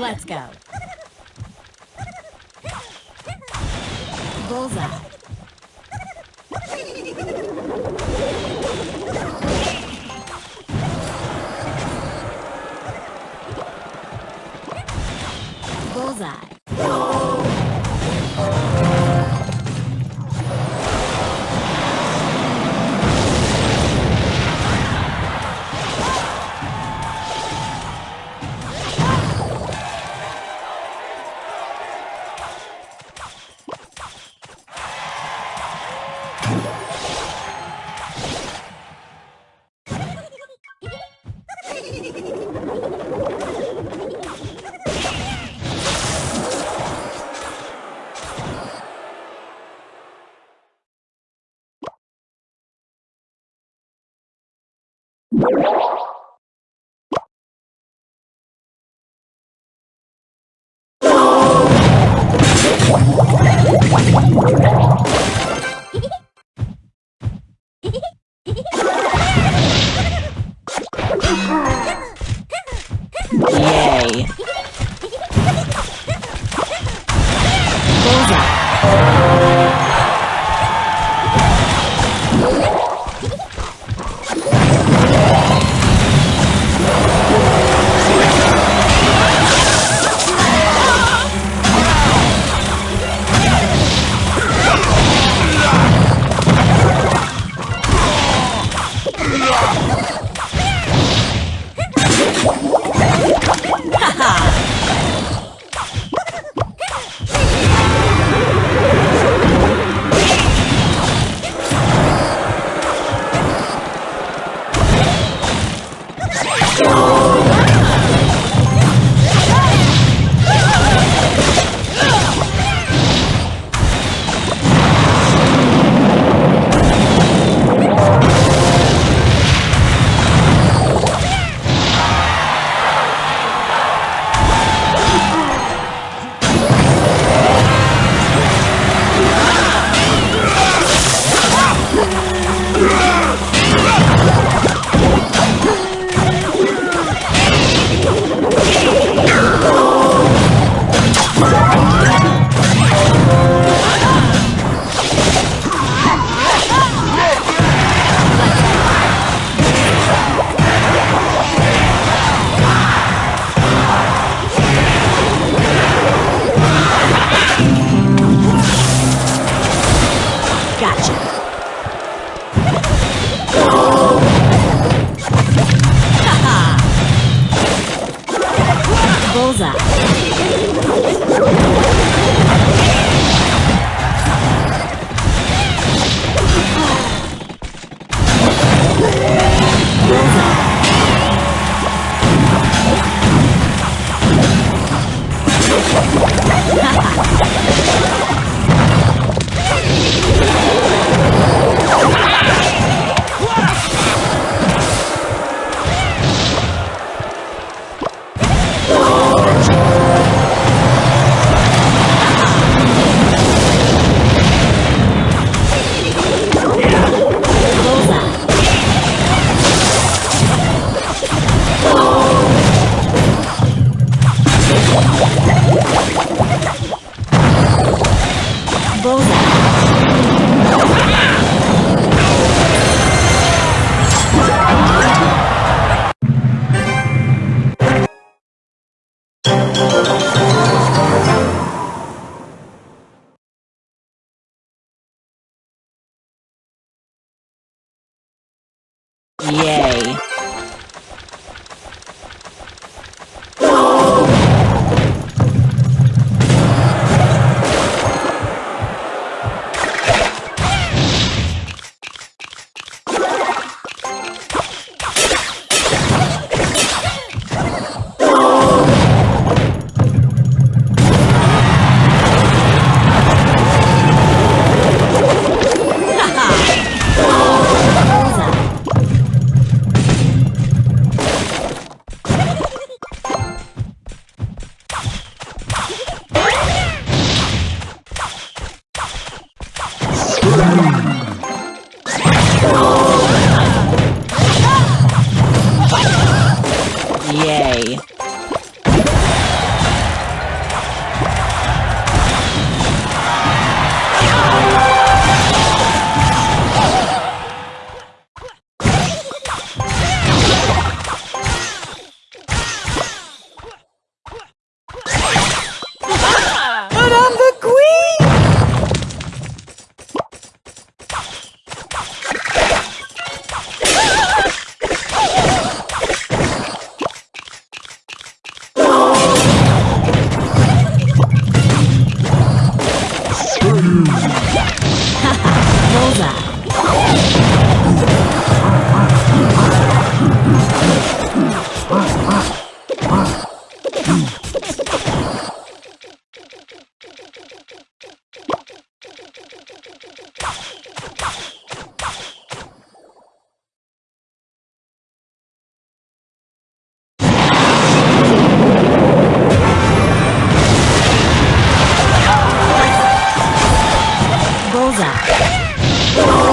Let's go. Bullseye. Bullseye. Boom. Bullseye.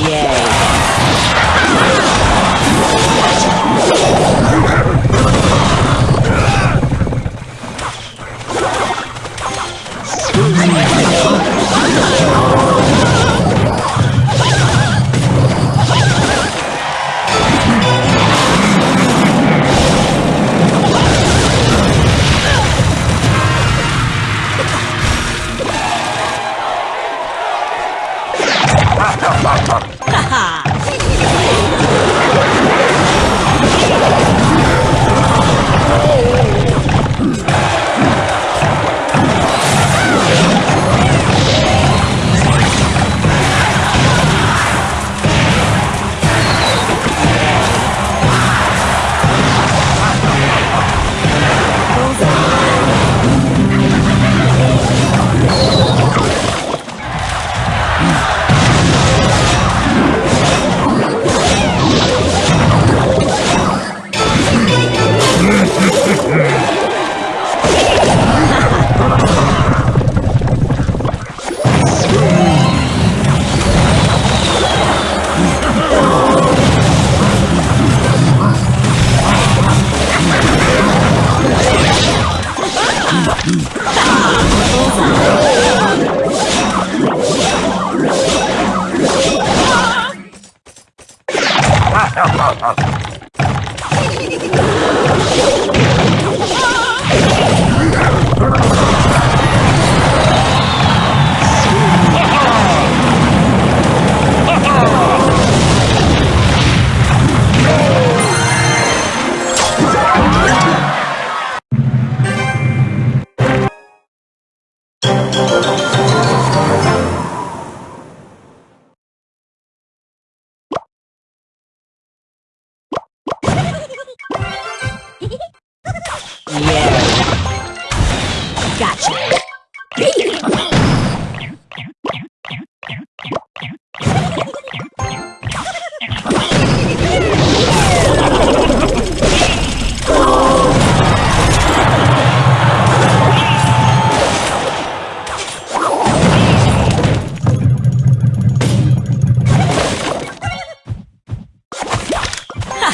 Yay.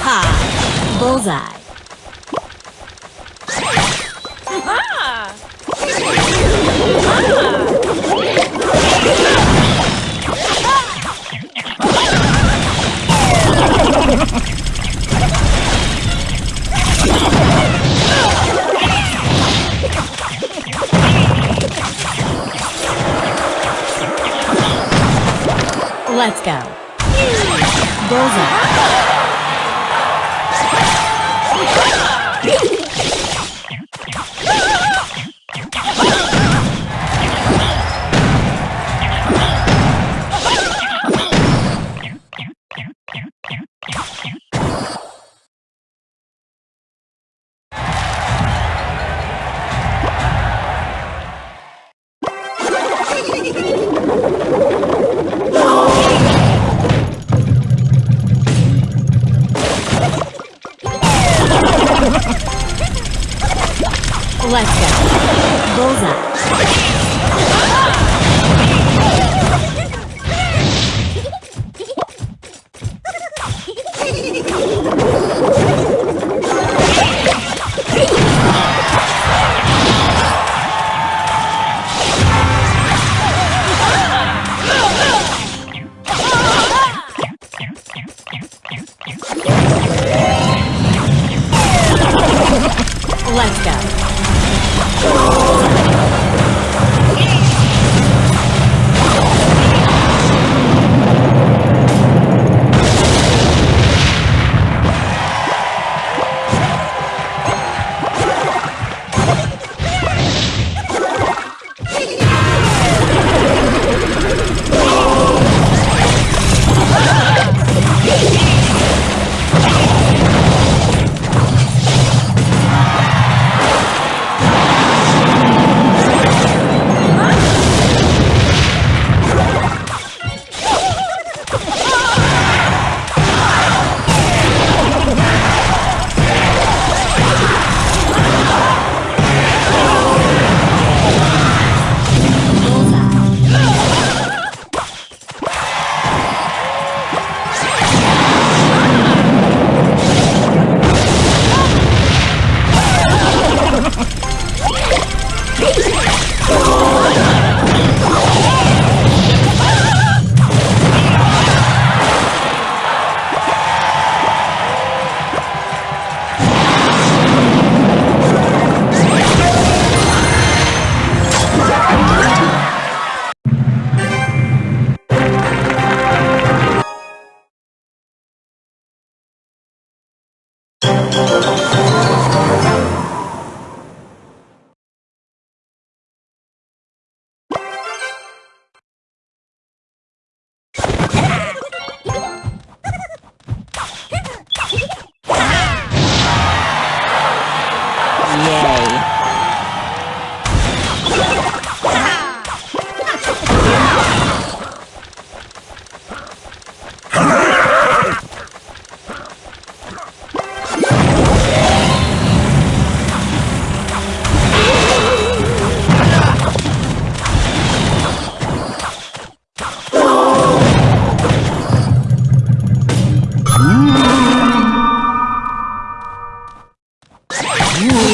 Haha! Bullseye. Let's go. Bullseye. Whoa!